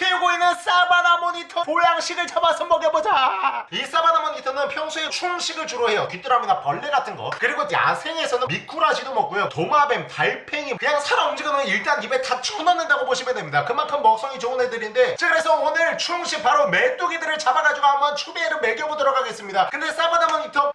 키우고 있는 사바나 모니터 보양식을 잡아서 먹여보자. 이 사바나 모니터는 평소에 충식을 주로 해요. 귀뚜라미나 벌레 같은 거. 그리고 야생에서는 미꾸라지도 먹고요. 도마뱀, 달팽이 그냥 살아 움직이는 일단 입에 다 쳐넣는다고 보시면 됩니다. 그만큼 먹성이 좋은 애들인데 자 그래서 오늘 충식 바로 메뚜기들을 잡아가지고 한번 추비에를 먹여보도록 하겠습니다. 근데 사바나 모니터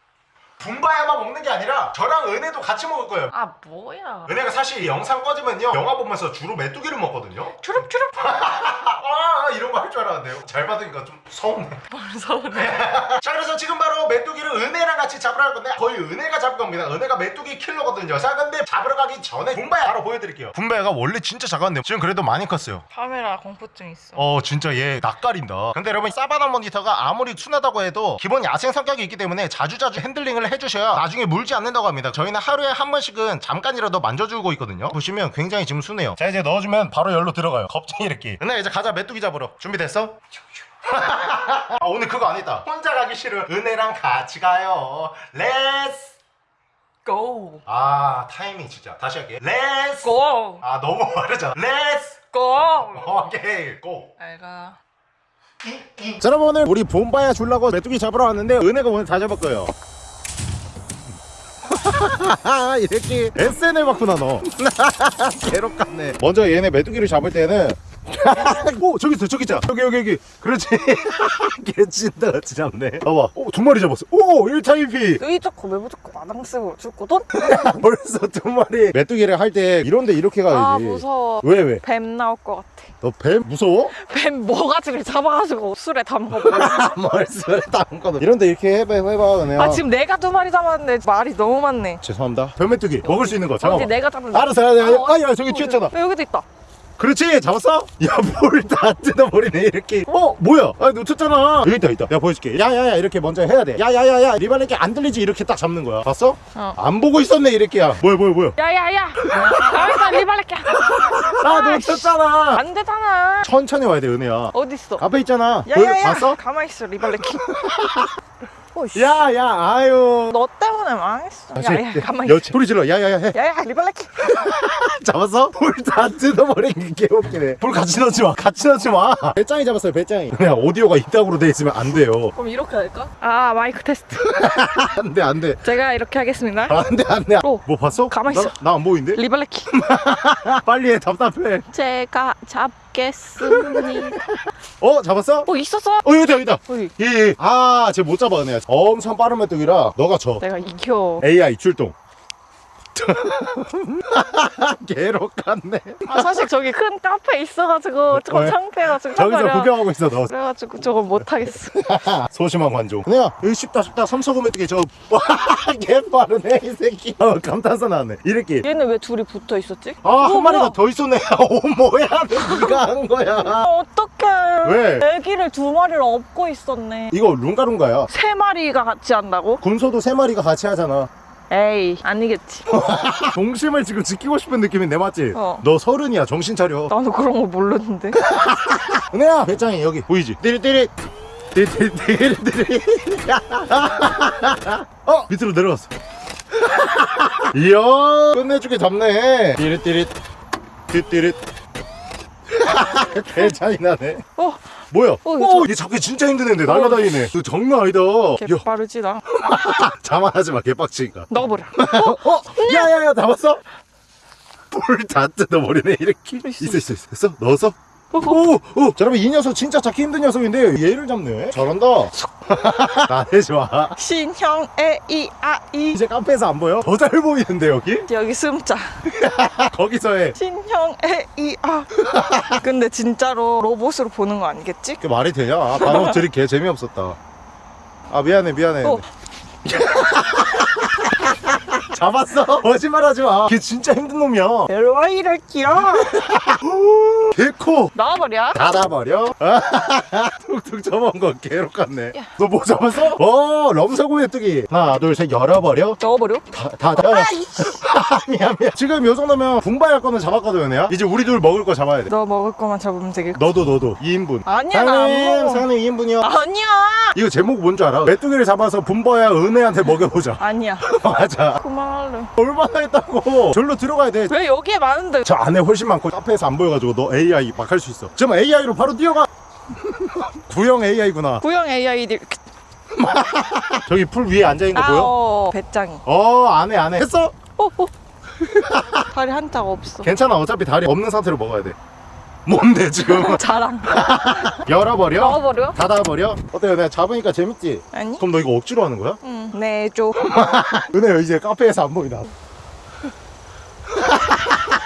분바야만 먹는 게 아니라 저랑 은혜도 같이 먹을 거예요. 아 뭐야. 은혜가 사실 이 영상 꺼지면요 영화 보면서 주로 메뚜기를 먹거든요. 주룩주룩 아 이런 거 할 줄 알았는데요. 잘 받으니까 좀 서운해. 뭘 서운해. 자 그래서 지금 바로 메뚜기를 은혜랑 같이 잡으러 갈 건데 거의 은혜가 잡을 겁니다. 은혜가 메뚜기 킬러거든요. 자 근데 잡으러 가기 전에 봄바야 바로 보여드릴게요. 봄바야가 원래 진짜 작았는데 지금 그래도 많이 컸어요. 카메라 공포증 있어. 어 진짜 얘 낯가린다. 근데 여러분 사바나 모니터가 아무리 순하다고 해도 기본 야생 성격이 있기 때문에 자주자주 핸들링을 해 주셔야 나중에 물지 않는다고 합니다. 저희는 하루에 한 번씩은 잠깐이라도 만져주고 있거든요. 보시면 굉장히 지금 순해요. 자 이제 넣어주면 바로 열로 들어가요. 겁쟁이 이렇게 은혜 이제 가자. 메뚜기 잡으러. 준비됐어? 아 오늘 그거 안 했다. 혼자 가기 싫어 은혜랑 같이 가요. Let's go! 아 타이밍 진짜. 다시 할게. Let's go! 아 너무 빠르잖아. Let's go! 오케이. 고 알가. 자 여러분 오늘 우리 봄바야 주려고 메뚜기 잡으러 왔는데 은혜가 오늘 다 잡을 거예요 이렇게 SNL 맞구나 너. 괴롭겠네. 먼저 얘네 메뚜기를 잡을 때는 오 저기 있어 저기 있자 여기 여기 여기. 그렇지. 개찐다 같이 잡네 봐봐. 오두 마리 잡았어. 오 1타임피. 여기 자꾸 왜 무조건 마당 쓰고 죽거든? 벌써 두 마리. 메뚜기를 할 때 이런데 이렇게 가야지. 아 무서워. 왜 왜? 뱀 나올 것 같아. 너 뱀? 무서워? 뱀 뭐가지고 잡아가지고 술에 담가버려 멀쩡해 다음거든 이런데 이렇게 해봐 해봐 그냥 아 지금 내가 두 마리 잡았는데 말이 너무 많네. 죄송합니다. 뱀메뚜기. 먹을 수 있는 거 잠깐만 내가 잡은 알았어 알았어 어, 아야 저기 어디? 튀었잖아. 왜 여기도 있다 그렇지 잡았어? 야뭘 다 뜯어버리네 이렇게. 어 뭐야? 아 놓쳤잖아. 여기 있다 있다. 내가 보여줄게. 야야야 이렇게 먼저 해야 돼. 야야야야 리발레끼 안 들리지? 이렇게 딱 잡는 거야. 봤어? 어. 안 보고 있었네 이렇게 야 뭐야 뭐야 뭐야? 야야야. 여기다 리발렛게 아 놓쳤잖아. 안 되잖아. 천천히 와야 돼 은혜야. 어딨어? 앞에 있잖아. 야야야. 봤어? 가만히 있어 리발렛키 오씨 야야 아유. 너 때문에 망했어. 아, 야야 저- 가만히 여, 소리 질러. 야야야. 해 야야 리발렛키 잡았어? 볼다 뜯어버린 게 개웃기네. 볼 같이 넣지 마. 같이 넣지 마. 베짱이 잡았어요 베짱이. 그냥 오디오가 이따구로 돼 있으면 안 돼요. 그럼 이렇게 할까? 아 마이크 테스트. 안돼 안돼. 제가 이렇게 하겠습니다. 안돼 안돼. 어. 뭐 봤어? 가만히 있어. 나 안 보이는데? 리발렛키 빨리 해 답답해. 제가 잡 겠습니 어 잡았어? 어 있었어? 어 여기다 여기다. 어디 예아쟤 못 은혜야 엄청 빠른 메뚜기라 너가 져 내가 이겨. AI 출동 개록같네. 아 사실 저기 큰 카페 있어가지고 저거 왜? 창피해가 지고 저기서. 구경하고 있어 너. 그래가지고 저거 못하겠어. 소심한 관종. 여기 쉽다 쉽다. 삼서구 메뚜기 저 개 빠르네 이 새끼. 어 감탄사 나왔네. 이렇게. 얘는 왜 둘이 붙어 있었지? 아 어, 한 마리가? 더 있었네. 오 뭐야 네가 한 거야. 아, 어떡해. 왜? 애기를 두 마리를 업고 있었네. 이거 룽가룽가야. 세 마리가 같이 한다고? 군소도 세 마리가 같이 하잖아 에이 아니겠지. 동심을 지금 지키고 싶은 느낌인데 맞지? 어. 너 서른이야 정신 차려. 나도 그런 거 모르는데. 은혜야 배짱이 여기 보이지? 띠리띠리. 띠리띠리띠리 어 밑으로 내려갔어. 이야 끝내주게 잡네. 띠리띠리. 띠띠리. 개차이 나네. 어 뭐야? 어, 오, 얘 잡기 진짜 힘든 애인데 날라다니네 너 장난 아니다 개야 빠르지 나 자만하지 마 개빡치니까 넣어버려 어? 야야야 잡았어? 볼다 뜯어버리네 이렇게 있어 있어 있어 있어? 어, 어. 오! 오! 자 여러분 이 녀석 진짜 잡기 힘든 녀석인데 얘를 잡네 잘한다 나네 좋아 신형 에이 아이 이제 카페에서 안 보여? 더 잘 보이는데 여기? 여기 숨자 거기서 해 신형 에이 아 근데 진짜로 로봇으로 보는 거 아니겠지? 그게 말이 되냐? 아, 방금 들이 개 재미없었다 아 미안해 미안해 어. 잡았어? 거짓말하지 마 걔 진짜 힘든 놈이야. LY를 끼워. 개코. 나와버려. 닫아버려? 툭툭 접은 거 개록 같네. 야. 너뭐 잡았어? 어 럼사고 메뚜기. 하나 둘 셋 열어버려. 넣어버려. 다다 다, 야. 미안 미안. 지금 요 정도면 분바할 거는 잡았거든 연애야 이제 우리 둘 먹을 거 잡아야 돼. 너 먹을 거만 잡으면 되겠고. 너도 너도. 2인분. 아니야 나안 사장님 먹어. 사장님 2인분이요. 아니야. 이거 제목 뭔 줄 알아? 메뚜기를 잡아서 분바야 은혜한테 먹여보자. 아니야. 맞아 그만 할래? 얼마나 했다고? 절로 들어가야 돼. 왜 여기에 많은데? 저 안에 훨씬 많고 카페에서 안안 보여가지고 너 AI 막 할 수 있어. 지금 AI로 바로 뛰어가. 구형 AI구나. 구형 AI들 저기 풀 위에 앉아있는 거 아, 보여? 어, 배짱이. 어 안해 안해 했어? 어, 어. 다리 한짝 없어. 괜찮아. 어차피 다리 없는 상태로 먹어야 돼 뭔데 지금 자랑 열어버려? 넣어버려? 닫아버려? 어때요 내가 잡으니까 재밌지? 아니? 그럼 너 이거 억지로 하는 거야? 응 내줘 은혜야 이제 카페에서 안 보이다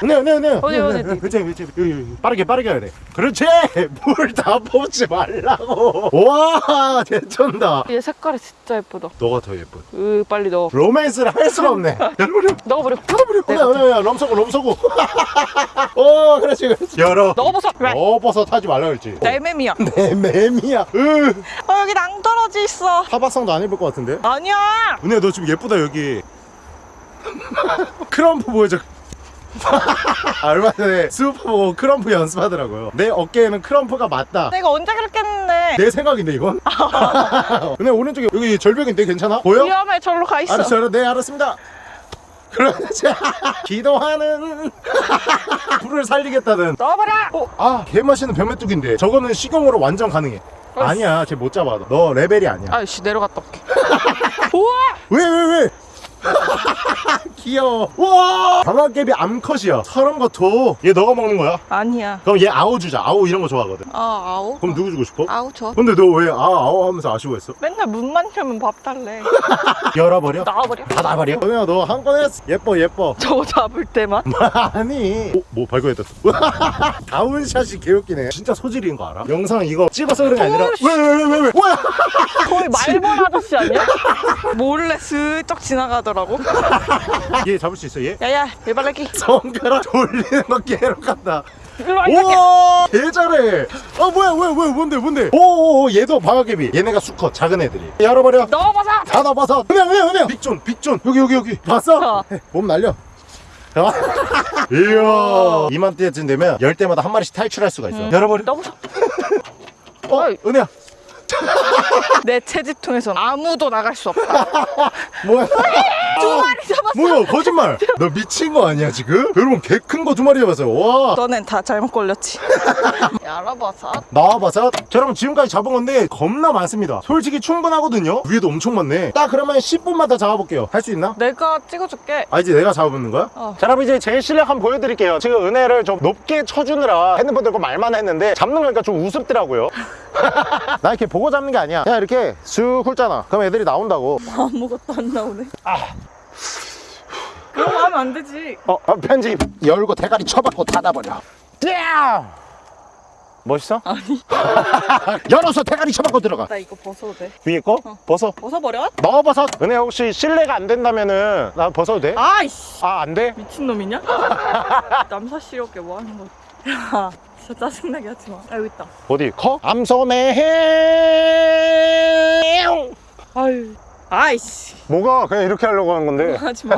은혜 은혜 은혜 은혜, 은혜? 그치 그치. 여기, 여기. 빠르게 빠르게 해야 돼. 그렇지! 물 다 뽑지 말라고. 와 개쩐다. 얘 색깔이 진짜 예쁘다. 너가 더 예쁜. 으 빨리 넣어. 로맨스를 할 수가 없네. 열어버려. 넣어버려. 열어버려. 내가 은혜 은혜 럼서고 럼서고 어 그렇지 그렇지. 열어. 넣어보자 왜? 어 버섯 하지 말라 그랬지. 내 맴이야. 으. 어 여기 낭떠러지 있어. 타박상도 안 입을 것 같은데? 아니야. 은혜 너 지금 예쁘다 여기. krump 보여줘 아, 얼마 전에 스우파 보고 krump 연습하더라고요. 내 어깨에는 krump가 맞다. 내가 언제 그렇게 했는데? 내 생각인데 이건? 은혜 오른쪽에 여기 절벽인데 괜찮아? 보여? 위험해 절로 가 있어. 알았어 네 알았습니다. 그렇지 기도하는 불을 살리겠다는. 넣어버려 어, 아 개맛있는 변메뚜기인데. 저거는 식용으로 완전 가능해. 어이씨. 아니야 쟤 못 잡아 너 레벨이 아니야. 아이씨 내려갔다 올게. 우와! 왜 왜 왜? 귀여워 우와 방아깨비 암컷이야 사람 같아 얘 너가 먹는 거야? 아니야 그럼 얘 아우 주자 아우 이런 거 좋아하거든 아 아우 그럼 누구 주고 싶어? 아우 저 근데 너 왜 아 아우 하면서 아쉬워했어? 맨날 문만 열면 밥 달래 열어버려? 나와버려 닫아버려? 은혜야 너 한 건 했어 예뻐 예뻐 저거 잡을 때만 아니 어? 뭐 발견했다 다운샷이 개웃기네 진짜 소질인 거 알아? 영상 이거 찍어서 그런 게 아니라 어이씨. 왜왜 왜 거의 말벌 아저씨 아니야? 몰래 슬쩍 지나가 더라고? 얘 잡을 수 있어 얘? 야야 일발레기 손가락 돌리는 거와 이렇게 우와! 개 잘해! 아 뭐야 뭐야 뭐야 뭔데 뭔데? 오오오 얘도 방아개비. 얘네가 수컷 작은 애들이. 열어버려. 넣어봐서! 닫아봐서. 은행 은행 은행 빅존 빅존. 여기 여기 여기. 봤어? 어. 몸 날려. 어? 이야. 이맘때쯤 되면 열 때마다 한 마리씩 탈출할 수가 있어. 열어버려. 넣어보자 어 어이. 은혜야. 내 채집통에선 아무도 나갈 수 없다. 뭐야 두 마리 잡았어. 뭐야 거짓말. 너 미친 거 아니야 지금? 여러분 개 큰 거 두 마리 잡았어요. 와. 너넨 다 잘못 걸렸지. 열어봐서 나와봐서 자 여러분 지금까지 잡은 건데 겁나 많습니다. 솔직히 충분하거든요. 위에도 엄청 많네. 딱 그러면 10분만 더 잡아볼게요. 할 수 있나? 내가 찍어줄게. 아 이제 내가 잡아보는 거야? 어. 자 여러분 이제 제 실력 한번 보여드릴게요. 지금 은혜를 좀 높게 쳐주느라 핸드폰 들고 말만 했는데 잡는 거니까 좀 우습더라고요. 나 이렇게 보고 잡는 게 아니야. 그냥 이렇게 쑥 훑잖아. 그럼 애들이 나온다고. 아무것도 안 나오네 그럼 하면 안 되지 어, 어, 편집 열고 대가리 쳐박고 닫아버려 야! 멋있어? 아니 열어서 대가리 쳐박고 들어가 나 이거 벗어도 돼 위에 거? 벗어 벗어버려? 넣어버섯 은혜 혹시 실례가 안 된다면은 나 벗어도 돼? 아이씨 아 안 돼? 미친놈이냐? 남사스럽게 뭐 하는 거야 야 진짜 짜증나게 하지 마 아 여기 있다 어디 커? 암소매 해 아유 아이씨. 뭐가 그냥 이렇게 하려고 하는 건데? 하지마.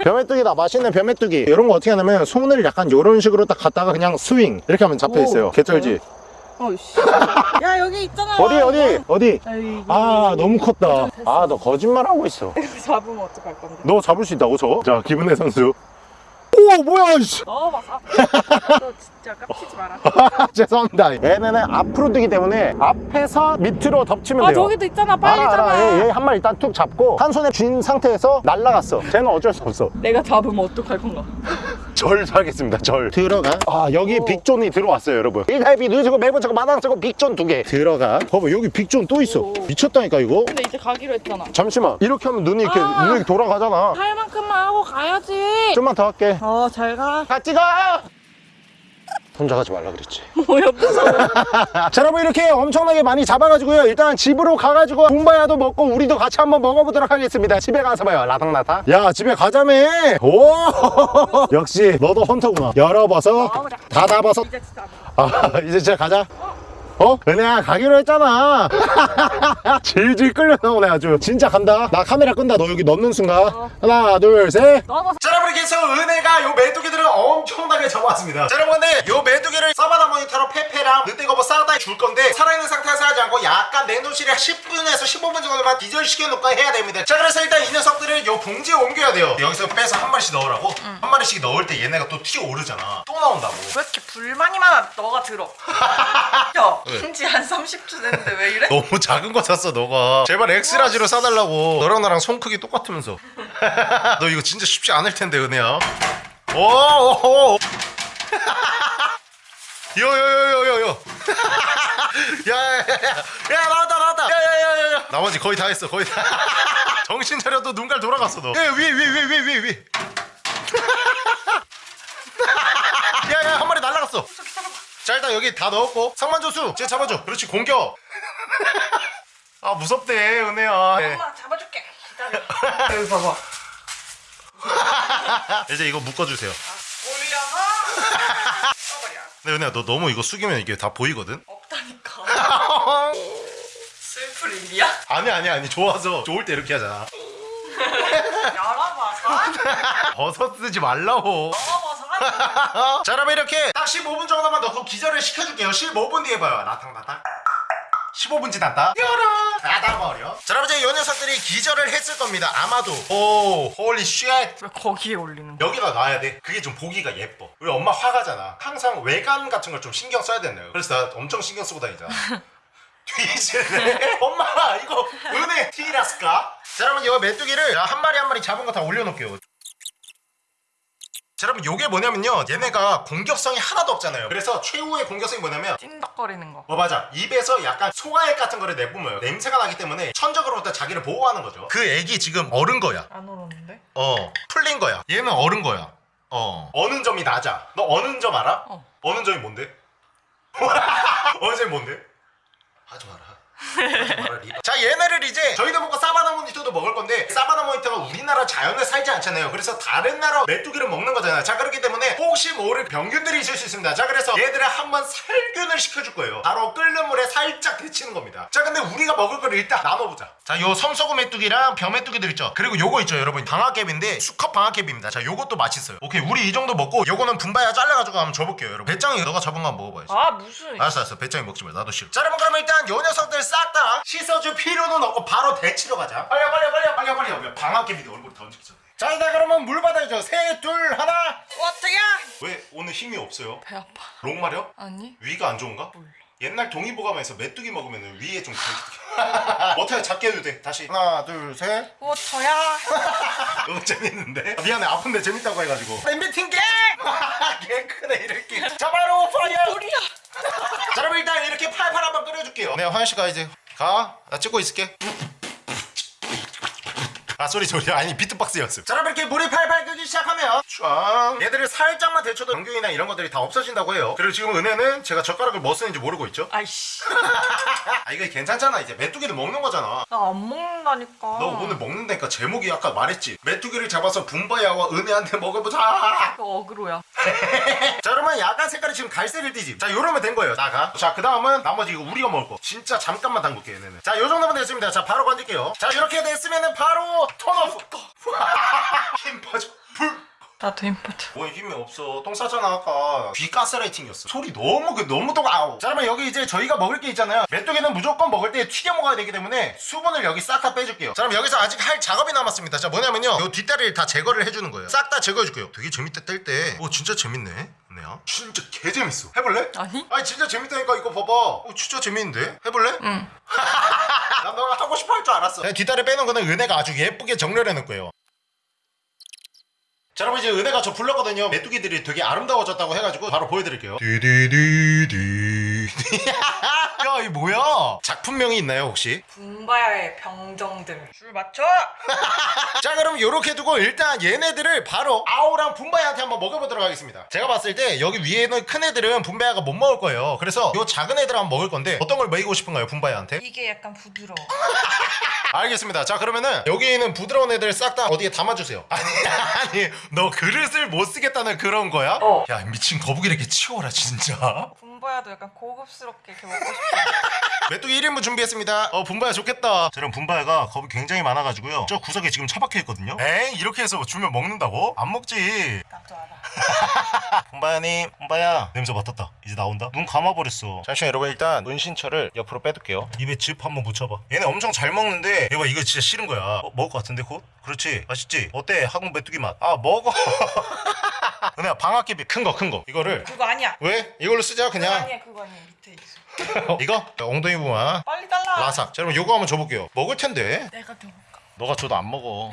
벼메뚜기다. 맛있는 벼메뚜기. 이런 거 어떻게 하냐면 손을 약간 이런 식으로 딱 갖다가 그냥 스윙 이렇게 하면 잡혀 있어요. 오, 개쩔지? 아이씨. 야 여기 있잖아. 어디 어디? 어디? 아이, 아 너무 컸다. 아 너 거짓말하고 있어. 잡으면 어떡할 건데? 너 잡을 수 있다고 저? 자 기분의 선수 오 뭐야 씨. 넣어봐서 너 진짜 깝치지 마라. 죄송합니다. 얘네는 앞으로 뜨기 때문에 앞에서 밑으로 덮치면 아 돼요. 저기도 있잖아. 빨리 알아, 잡아. 알아. 얘한 마리 일단 툭 잡고 한 손에 쥔 상태에서 날아갔어. 쟤는 어쩔 수 없어. 내가 잡으면 어떡할 건가 절 하겠습니다 절. 들어가. 아 여기 오. 빅존이 들어왔어요 여러분. 1달비 누즈고 매번 저거 마당 저거 빅존 두 개. 들어가. 봐봐 여기 빅존 또 있어. 오. 미쳤다니까 이거. 근데 이제 가기로 했잖아. 잠시만. 이렇게 하면 눈이 이렇게 아. 눈이 돌아가잖아. 할 만큼만 하고 가야지. 좀만 더 할게. 어 잘가. 같이 가 혼자 가지 말라 그랬지. 뭐야 무서워. 자 여러분 이렇게 엄청나게 많이 잡아가지고요. 일단 집으로 가가지고 봄바야도 먹고 우리도 같이 한번 먹어보도록 하겠습니다. 집에 가서 봐요 라닥라닥 야 집에 가자며 오! 역시 너도 헌터구나. 열어봐서 진짜 안 돼. 아 이제 진짜 가자 어? 은혜야 가기로 했잖아. 질질 끌려 나오네 아주. 진짜 간다. 나 카메라 끈다. 너 여기 넣는 순간. 어. 하나 둘셋. 자 여러분 이렇게 해서 은혜가 요 메뚜기들을 엄청나게 잡아왔습니다. 자 여러분 근데 요 메뚜기를 서바나 모니터로 페페랑 늑대거버 싸우다 줄 건데 살아있는 상태에서 하지 않고 약간 냉동실에 10분에서 15분 정도만 기절시켜 놓고 해야 됩니다. 자 그래서 일단 이 녀석들을 요 봉지에 옮겨야 돼요. 여기서 빼서 한 마리씩 넣으라고? 한 마리씩 넣을 때 얘네가 또 튀어오르잖아. 또 나온다고. 왜 이렇게 불만이 많아 너가 들어? 야 왜? 인지 한 30초 됐는데 왜 이래? 너무 작은 거 샀어 너가. 제발 X-large로 사달라고. 너랑 나랑 손 크기 똑같으면서. 너 이거 진짜 쉽지 않을 텐데 은혜야. 오오오. 요요요요요요 야야야야. 나왔다 나왔다. 야야야야 나머지 거의 다 했어 거의 다. 정신 차려도 눈깔 돌아갔어 너. 예, 위에 위에 위에 위에 위에 위에 야야 한 마리 날라갔어 자 일단 여기 다 넣었고 상만조수 쟤 잡아줘. 그렇지 공격. 아 무섭대 은혜야. 네. 엄마 잡아줄게. 기다려. 여기 봐봐. 이제 이거 묶어주세요. 올려서 써버려. 근데 은혜야 너 너무 이거 숙이면 이게 다 보이거든? 없다니까. 슬플 일이야? 아니 아니 아니 좋아서. 좋을 때 이렇게 하잖아 열어봐 사 버섯 쓰지 말라고. 사 자 그러면 이렇게 딱 15분 정도만 넣고 기절을 시켜줄게요. 15분 뒤에 봐요. 라탕라탕. 15분 지났다. 열어! 닫아버려. 자 여러분 이제 이 녀석들이 기절을 했을 겁니다. 아마도. 오 holy shit 왜 거기에 올리는 거야? 여기다 놔야 돼. 그게 좀 보기가 예뻐. 우리 엄마 화가잖아. 항상 외관 같은 걸 좀 신경 써야 된대요 그래서 나 엄청 신경 쓰고 다니잖아. 뒤지네 엄마 이거 은혜 티라스까? 자 여러분 이거 메뚜기를 한 마리 한 마리 잡은 거 다 올려놓을게요 자 여러분 요게 뭐냐면요 얘네가 공격성이 하나도 없잖아요 그래서 최후의 공격성이 뭐냐면 찐덕거리는 거어 맞아 입에서 약간 소화액 같은 거를 내뿜어요 냄새가 나기 때문에 천적으로부터 자기를 보호하는 거죠 그 액이 지금 어른 거야 안 오르는데? 어 풀린 거야 얘는 어른 거야 어 어는 점이 낮아 너 어는 점 알아? 어. 어는 점이 뭔데? 어는 점이 뭔데? 하지 마라 하지 마라. 자 얘네를 이제 저희도 먹고 사바나 모니터도 먹을 건데 사바나 모니터가 우리나라 자연에 살지 않잖아요. 그래서 다른 나라 메뚜기를 먹는 거잖아요. 자 그렇기 때문에 혹시 모를 병균들이 있을 수 있습니다. 자 그래서 얘들을 한번 살균을 시켜줄 거예요. 바로 끓는 물에 살짝 데치는 겁니다. 자 근데 우리가 먹을 거를 일단 나눠보자. 자 요 섬서구메뚜기랑 벼메뚜기들 있죠? 그리고 요거 있죠 여러분? 방아깨빈데 수컷 방아깨빕니다. 자 요것도 맛있어요. 오케이 우리 이 정도 먹고 요거는 분바야 잘라가지고 한번 줘볼게요 여러분. 베짱이 너가 잡은 거 한번 먹어봐야지. 아 무슨 알았어 알았어. 베짱이 먹지 마. 나도 싫어. 자 여러분 그러면 일단 요 녀석들 싹 다. 씻어줄 필요는 없고 바로 데치러 가자. 빨리 빨리 빨리 빨리 빨리. 빨리 방아깨비도 얼굴 던지기 전에 자 일단 그러면 물 받아야죠 셋둘 하나. 어떡야 왜 오늘 힘이 없어요? 배 아파. 롱 마려? 아니. 위가 안 좋은가? 몰라. 옛날 동의보감에서 메뚜기 먹으면 위에 좀 어떻게 작게 해도 돼. 다시. 하나 둘셋. 워터야 너무 재밌는데? 아, 미안해. 아픈데 재밌다고 해가지고. 엠비팅 게! 개 크네 이렇게. 자 바로 fire! 우리야 자 그럼 일단 이렇게 팔팔 한번 끓여줄게요. 네 화연씨 가 이제 가나 찍고 있을게 아 소리 소리 아니 비트박스였어 자 그럼 이렇게 물이 팔팔 끓기 시작하면 쫙 얘들을 살짝만 데쳐도 병균이나 이런 것들이 다 없어진다고 해요. 그리고 지금 은혜는 제가 젓가락을 뭐 쓰는지 모르고 있죠? 아이씨. 아 이거 괜찮잖아. 이제 메뚜기도 먹는 거잖아. 나 안 먹는다니까. 너 오늘 먹는다니까 제목이 아까 말했지. 메뚜기를 잡아서 분바야와 은혜한테 먹어보자. 너 어그로야. 자 그러면 약간 색깔이 지금 갈색을 띠지 자 요러면 된 거예요. 나가. 자그 다음은 나머지 이거 우리가 먹을 거. 진짜 잠깐만 담글게 얘네는. 자 요 정도면 됐습니다. 자 바로 건질게요. 자 이렇게 됐으면은 바로 턴오프 힘 빠져. 불. 나도 인포트 뭐 힘이 없어. 똥 싸잖아 아까. 귀 가스라이팅이었어. 소리 너무 그 너무 똥 아우. 자 그러면 여기 이제 저희가 먹을 게 있잖아요. 메뚜기는 무조건 먹을 때 튀겨 먹어야 되기 때문에 수분을 여기 싹 다 빼줄게요. 자 그럼 여기서 아직 할 작업이 남았습니다. 자 뭐냐면요. 요 뒷다리를 다 제거를 해주는 거예요. 싹 다 제거해줄게요. 되게 재밌다 뗄때오 진짜 재밌네 네요. 진짜 개 재밌어. 해볼래? 아니? 아니 진짜 재밌다니까 이거 봐봐. 오 진짜 재밌는데? 해볼래? 응. 난 너가 하고 싶어 할 줄 알았어. 그냥 뒷다리 빼는 거는 은혜가 아주 예쁘게 정렬해 놓을 거예요. 자 여러분 이제 은혜가 저 불렀거든요. 메뚜기들이 되게 아름다워졌다고 해가지고 바로 보여드릴게요. 디디디디 야이 뭐야? 작품명이 있나요 혹시? 분바야의 병정들. 줄 맞춰! 자 그럼 요렇게 두고 일단 얘네들을 바로 아오랑 분바야한테 한번 먹여보도록 하겠습니다. 제가 봤을 때 여기 위에 있는 큰 애들은 분바야가 못 먹을 거예요. 그래서 요 작은 애들 한번 먹을 건데 어떤 걸 먹이고 싶은가요 분바야한테? 이게 약간 부드러워 알겠습니다 자 그러면은 여기 있는 부드러운 애들 싹 다 어디에 담아주세요 아니 아니 너 그릇을 못 쓰겠다는 그런 거야? 어. 야 미친 거북이를 이렇게 치워라 진짜 분바야도 약간 고급스럽게 이렇게 먹고 싶어. 메뚜기 1인분 준비했습니다 어 분바야 좋겠다 저런 분바야가 겁이 굉장히 많아가지고요 저 구석에 지금 처박혀 있거든요 에이 이렇게 해서 주면 먹는다고? 안 먹지 나도 알아. 분바야님 분바야 냄새 맡았다 이제 나온다 눈 감아버렸어 잠시만 여러분 일단 은신처를 옆으로 빼둘게요 입에 즙 한번 묻혀봐 얘네 엄청 잘 먹는데 얘봐 이거 진짜 싫은 거야 어, 먹을 것 같은데 곧? 그렇지 맛있지? 어때 한국 메뚜기 맛? 아 먹어 은혜야 방학개비 큰거 큰 거 이거를 그거 아니야. 왜? 이걸로 쓰자 그거 그냥 아니야. 그거 아니야. 밑에 있어. 이거? 엉덩이 부분 빨리 달라. 라삭 자 그럼 요거 한번 줘볼게요 먹을 텐데 내가 들어볼까? 너가 줘도 안 먹어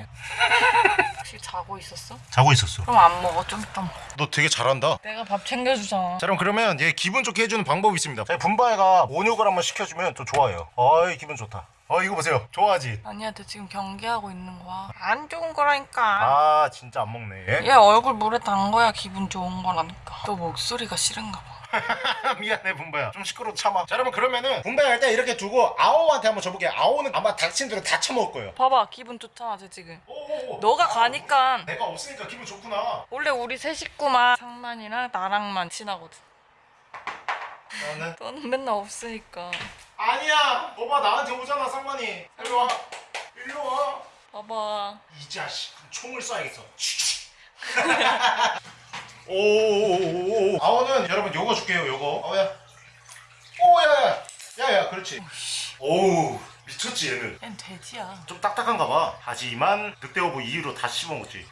혹시 자고 있었어? 자고 있었어 그럼 안 먹어. 좀 이따 먹어. 너 되게 잘한다 내가 밥 챙겨주잖아. 자 그럼 그러면 얘 기분 좋게 해주는 방법이 있습니다 자, 분바이가 온욕을 한번 시켜주면 또 좋아해요 어이 기분 좋다 어 이거 보세요 좋아하지 아니야, 쟤 지금 경계하고 있는 거야. 안 좋은 거라니까. 아 진짜 안 먹네 얘 얼굴 물에 담 거야 기분 좋은 거라니까. 또 목소리가 싫은가 봐. 미안해 분바야. 좀 시끄러워 참아. 자 여러분 그러면은 분바야 일단 이렇게 두고 아오한테 한번 줘볼게요. 아오는 아마 닥친 대로 다 처먹을 거예요. 봐봐, 기분 좋잖아, 쟤 지금. 오오오. 너가 가니까 내가 없으니까 기분 좋구나. 원래 우리 세 식구만 상만이랑 나랑만 친하거든. 나는? 너는 맨날 없으니까. 아니야. 너봐 나한테 오잖아 상만이. 일로 와. 일로 와. 봐봐. 이 자식 총을 쏴야겠어 오오오오오. 아오는 여러분 요거 줄게요 요거. 아오야. 오야야 야야 그렇지. 오우 미쳤지 얘는. 얜 돼지야. 좀 딱딱한가 봐. 하지만 늑대어부 이후로 다 씹어먹지.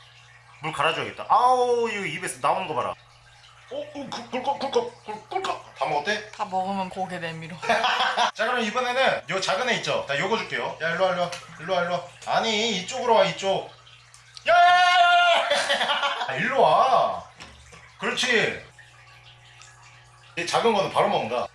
물 갈아줘야겠다. 아우 이거 입에서 나오는 거 봐라. 오, 오 그, 꿀꺽 꿀꺽 꿀- 꿀꺽. 다 먹었대? 다 먹으면 고개 내밀어. 자 그럼 이번에는 요 작은 애 있죠? 자 요거 줄게요. 야 일로와 일로와. 일로와 일로와. 아니 이쪽으로 와 이쪽. 야야야야. 아, 일로와 그렇지. 이 작은 거는 바로 먹는다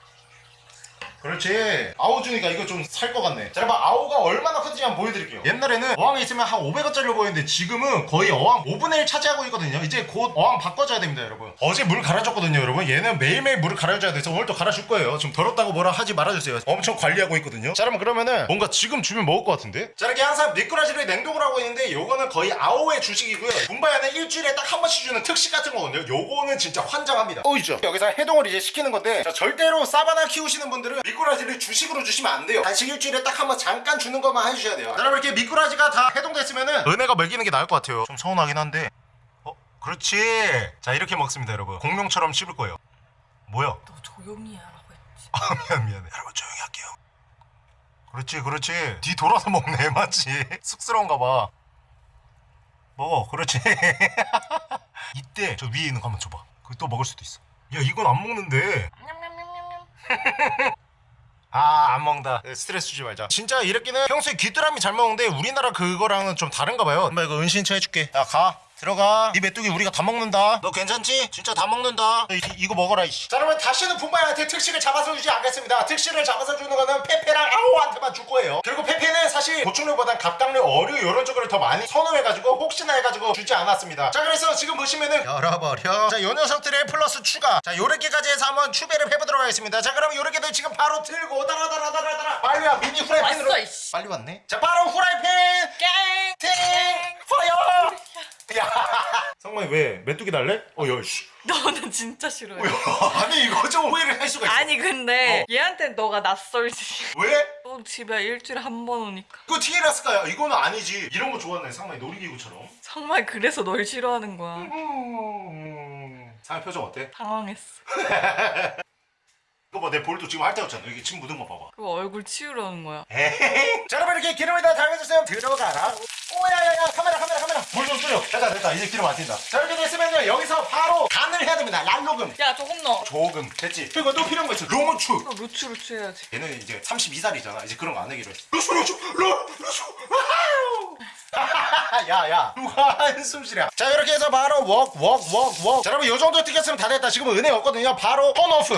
그렇지. 아오 주니까 이거 좀 살 것 같네. 자 여러분 아오가 얼마나 큰지 한번 보여드릴게요. 옛날에는 어항에 있으면 한 500원짜리로 보였는데 지금은 거의 어항 5분의 1 차지하고 있거든요. 이제 곧 어항 바꿔줘야 됩니다 여러분. 어제 물 갈아줬거든요 여러분. 얘는 매일매일 물을 갈아줘야 돼서 오늘 또 갈아줄 거예요. 좀 더럽다고 뭐라 하지 말아주세요. 엄청 관리하고 있거든요. 자 여러분 그러면은 뭔가 지금 주면 먹을 것 같은데? 자 이렇게 항상 미꾸라지를 냉동을 하고 있는데 요거는 거의 아오의 주식이고요. 분바야는 일주일에 딱 한 번씩 주는 특식 같은 거거든요. 요거는 진짜 환장합니다. 오이죠. 여기서 해동을 이제 시키는 건데 자, 절대로 사바나 키우시는 분들은 미꾸라지를 주식으로 주시면 안 돼요. 간식 일주일에 딱 한번 잠깐 주는 것만 해주셔야 돼요. 자, 여러분 이렇게 미꾸라지가 다 해동됐으면은 은혜가 먹이는 게 나을 것 같아요. 좀 서운하긴 한데. 어 그렇지. 자 이렇게 먹습니다 여러분. 공룡처럼 씹을 거예요. 뭐야? 너 조용히 하라고 했지. 아 미안 미안해. 여러분 조용히 할게요. 그렇지 그렇지. 뒤 돌아서 먹네 맞지 쑥스러운가 봐. 먹어 그렇지. 이때 저 위에 있는 거 한번 줘봐. 그거 또 먹을 수도 있어. 야 이건 안 먹는데. 아 안 먹는다. 스트레스 주지 말자. 진짜 이렇게는 평소에 귀뚜라미 잘 먹는데 우리나라 그거랑은 좀 다른가 봐요. 엄마 이거 은신 처 해줄게. 야가 들어가. 이 메뚜기 우리가 다 먹는다. 너 괜찮지? 진짜 다 먹는다. 이, 이거 먹어라 이씨. 자 여러분 다시는 분바야한테 특식을 잡아서 주지 않겠습니다. 특식을 잡아서 주는 거는 페페랑 아오한테만 줄 거예요. 그리고 페페는 사실 보충료보단 갑각류 어류 이런 쪽을 더 많이 선호해가지고 혹시나 해가지고 주지 않았습니다. 자 그래서 지금 보시면은 열어버려. 자요 녀석들의 플러스 추가. 자 요렇게까지 해서 한번 추배를 해보도록 하겠습니다. 자 그럼 요렇게들 지금 바로 들고 따라따라따라따라. 빨리 와 미니 후라이팬으로. 왔어. 빨리 왔네. 자 바로 후라이팬. 깽. 팅 파이어 야 성만이 왜 메뚜기 달래? 어야 씨 너는 진짜 싫어해. 아니 이거 좀 오해를 할 수가 있어 아니 근데 어. 얘한테 너가 낯설지. 왜? 너 집에 일주일에 한 번 오니까. 그거 TLS가야 이거는 아니지 이런 거 좋아하네 상만이 놀이기구처럼 정말 그래서 널 싫어하는 거야. 상의 표정 어때? 당황했어. 이거 봐 내 볼도 지금 핥아졌잖아 여기 침 묻은 거 봐봐 그거 얼굴 치우려는 거야. 에헤이 자 여러분 이렇게 기름을 다 달궈주세요 들어가라 오야야야 카메라 카메라 불좀 쏘려 됐다 됐다. 이제 기름 안 튄다. 자 이렇게 됐으면요 여기서 바로 간을 해야 됩니다. 랄로금. 야 조금 넣어. 조금. 됐지? 그리고 또 필요한 거 있어. 로무추. 너 루추 루추 해야지. 얘는 이제 32살이잖아. 이제 그런 거 안 하기로 했어. 루슈 루슈 루 wow! 야야. 누가 한숨 쉬랴 자 이렇게 해서 바로 wok wok wok wok 자 여러분 요 정도 튀겼으면 다 됐다. 지금 은혜 없거든요. 바로 turn off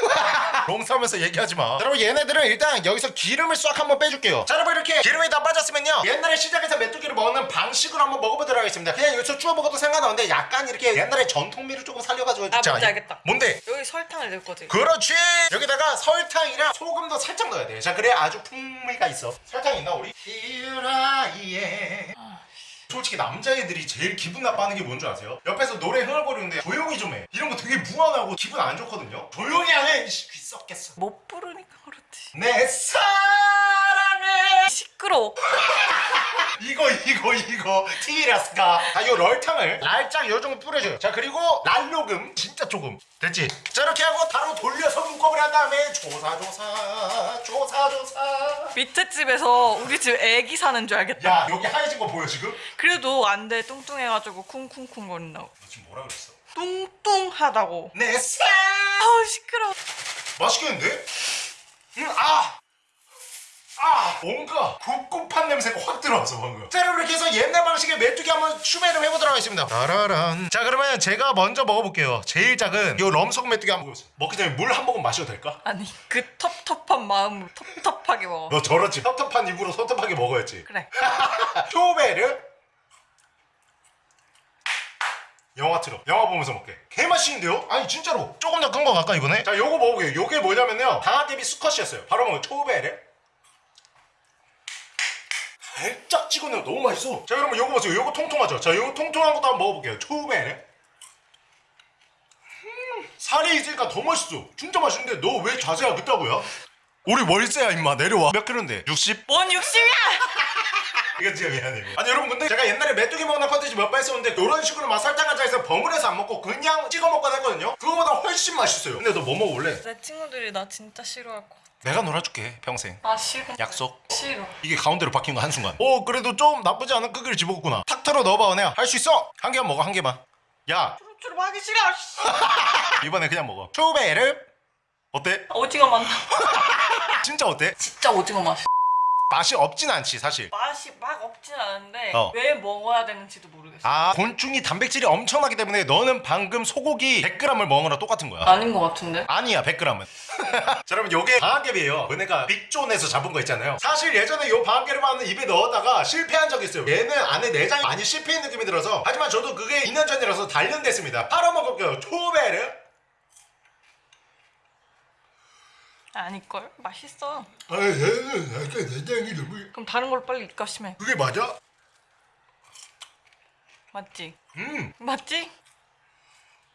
농사하면서 얘기하지 마. 자, 여러분 얘네들은 일단 여기서 기름을 싹 한번 빼줄게요. 자 여러분 이렇게 기름이 다 빠졌으면요. 옛날에 시장에서 메뚜기를 먹는 방식으로 한번 먹어보도록 하겠습니다. 그냥 여기서 주워 먹어도 상관없는데 약간 이렇게 옛날에 전통미를 조금 살려가지고 아, 자, 뭔지 이- 알겠다. 뭔데? 여기 설탕을 넣을 거지. 그렇지 여기다가 설탕이랑 소금도 살짝 넣어야 돼. 자 그래 아주 풍미가 있어. 설탕 있나 우리? 히라이에 솔직히 남자애들이 제일 기분 나빠하는 게 뭔 줄 아세요? 옆에서 노래 흥얼거리는데 조용히 좀 해. 이런 거 되게 무안하고 기분 안 좋거든요. 조용히 하면 이씨, 귀 썩겠어. 못 부르니까 그렇지. 내 사랑해. 시끄러워. 이거 이거 이거 티라스가. 자요 럴탕을 살짝 요 정도 뿌려줘요. 자 그리고 랄로금 진짜 조금 됐지. 자 이렇게 하고 바로 돌려서 문법을 한 다음에 조사 조사 조사 조사. 밑에 집에서 우리 집 애기 사는 줄 알겠다. 야 여기 하얘진 거 보여 지금? 그래도 안 돼. 뚱뚱해가지고 쿵쿵쿵 거린다고. 너 지금 뭐라 그랬어? 뚱뚱하다고. 내 사랑. 아우 시끄러워. 맛있겠는데? 음, 아! 아! 뭔가 굽굽한 냄새가 확 들어왔어 방금. 자 여러분 이렇게 해서 옛날 방식의 메뚜기 한번 추매를 해보도록 하겠습니다. 따라란. 자 그러면 제가 먼저 먹어볼게요. 제일 작은 이 럼석 메뚜기 한번 먹어보세요. 먹기 전에 물 한 모금 마셔도 될까? 아니 그 텁텁한 마음으로 텁텁하게 먹어. 너 저렇지. 텁텁한 입으로 텁텁하게 먹어야지. 그래. 쇼베르. 영화 틀어. 영화 보면서 먹게. 개맛있는데요? 아니 진짜로. 조금 더 큰 거 갈까 이번에? 자 요거 먹어볼게요. 요게 뭐냐면요. 방아깨비 수컷이었어요. 바로 먹어요 초베르 살짝 찍어내요 너무 맛있어 자 여러분 요거 보세요 요거 통통하죠 자 요거 통통한 것도 한번 먹어볼게요 초베르 음, 살이 있으니까 더 맛있어 진짜 맛있는데 너 왜 자세가 그따구야? 우리 월세야 임마 내려와 몇 킬로인데? 60? 뭔 60이야? 이거 진짜 미안해. 아니 여러분 근데 제가 옛날에 메뚜기 먹는 컨텐츠 몇 번 했었는데 이런 식으로 막 설탕 간장에서 버무려서 안 먹고 그냥 찍어 먹거나 했거든요. 그거보다 훨씬 맛있어요. 근데 너 뭐 먹어볼래? 내 친구들이 나 진짜 싫어할 것 같아. 내가 놀아줄게 평생. 아 싫어. 약속. 싫어. 이게 가운데로 바뀐 거 한순간. 오 그래도 좀 나쁘지 않은 크기를 집어먹구나. 탁 털어 넣어봐 은혜야. 할 수 있어. 한 개만 먹어 한 개만. 야 주룩주룩 하기 싫어. 씨. 이번에 그냥 먹어. 초베르 어때? 오징어 맛 나. 진짜 어때? 진짜 오징어 맛. 맛이 없진 않지 사실. 맛이 막 없진 않은데 어. 왜 먹어야 되는지도 모르겠어. 아 곤충이 단백질이 엄청나기 때문에 너는 방금 소고기 100g을 먹은 거랑 똑같은 거야. 아닌 것 같은데. 아니야 100g은 자 여러분 요게 방학개비예요 은혜가 빅존에서 잡은 거 있잖아요 사실 예전에 요 방학개비만은 입에 넣었다가 실패한 적이 있어요 얘는 안에 내장이 많이 실패한 느낌이 들어서 하지만 저도 그게 2년 전이라서 단련됐습니다 팔아먹을게요 초베르 아닐걸? 맛있어. 아 얘는 약간 내장이 너무 그럼 다른 걸로 빨리 입가 심해. 그게 맞아? 맞지? 음 맞지?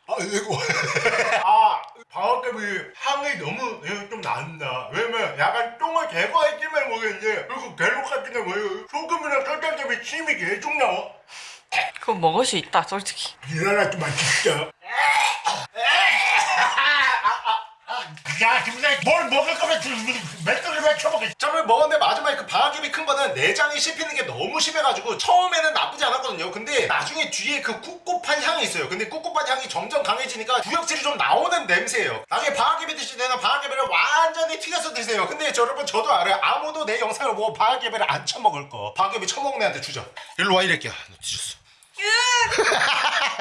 아 이거 아 방학개비 향이 너무 예, 좀 난다 왜냐면 약간 똥을 제거했지만 모르겠는데 그리고 갤록 같은 게 뭐예요 소금이랑 설탕 때문에 침이 계속 나와 그거 먹을 수 있다 솔직히. 일어나지 마 진짜 야 김사장 뭘 먹을 거면 맷돌을 쳐먹게 저를 먹었는데 마지막에 그 방아잎이 큰 거는 내장이 씹히는 게 너무 심해가지고 처음에는 나쁘지 않았거든요. 근데 나중에 뒤에 그 꿉꿉한 향이 있어요. 근데 꿉꿉한 향이 점점 강해지니까 구역질이 좀 나오는 냄새예요. 나중에 방아잎이 드실 때는 방아잎을 완전히 튀겨서 드세요. 근데 저 여러분 저도 알아요. 아무도 내 영상을 보고 방아잎을 안 처먹을 거. 방아잎이 처먹는 애한테 주자 일로 와 이랬게 너 뒤졌어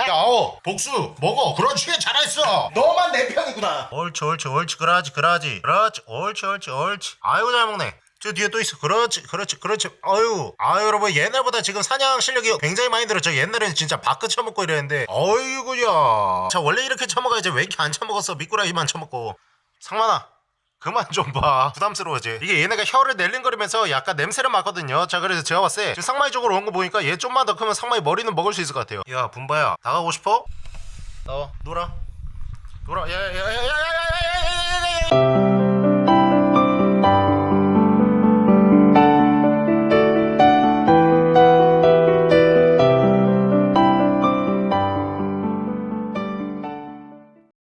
야, 어, 복수 먹어. 그렇지, 잘했어. 너만 내 편이구나. 옳지, 옳지, 옳지, 그러지, 그러지, 그렇지, 옳지, 옳지, 옳지. 아이고 잘 먹네. 저 뒤에 또 있어. 그렇지, 그렇지, 그렇지. 아유, 아유 여러분 옛날보다 지금 사냥 실력이 굉장히 많이 늘었죠. 옛날에는 진짜 바크 쳐먹고 이랬는데, 어이구야. 자 원래 이렇게 쳐먹어야지 왜 이렇게 안 쳐먹었어? 미꾸라지만 쳐먹고. 상만아. 그만 좀 봐. 부담스러워지. 이게 얘네가 혀를 낼링거리면서 약간 냄새를 맡거든요. 자, 그래서 제가 봤을 때 지금 상마이 쪽으로 온 거 보니까 얘 좀만 더 크면 상마이 머리는 먹을 수 있을 것 같아요. 야, 분바야. 나가고 싶어? 나와. 놀아. 놀아. 야, 야, 야, 야, 야, 야,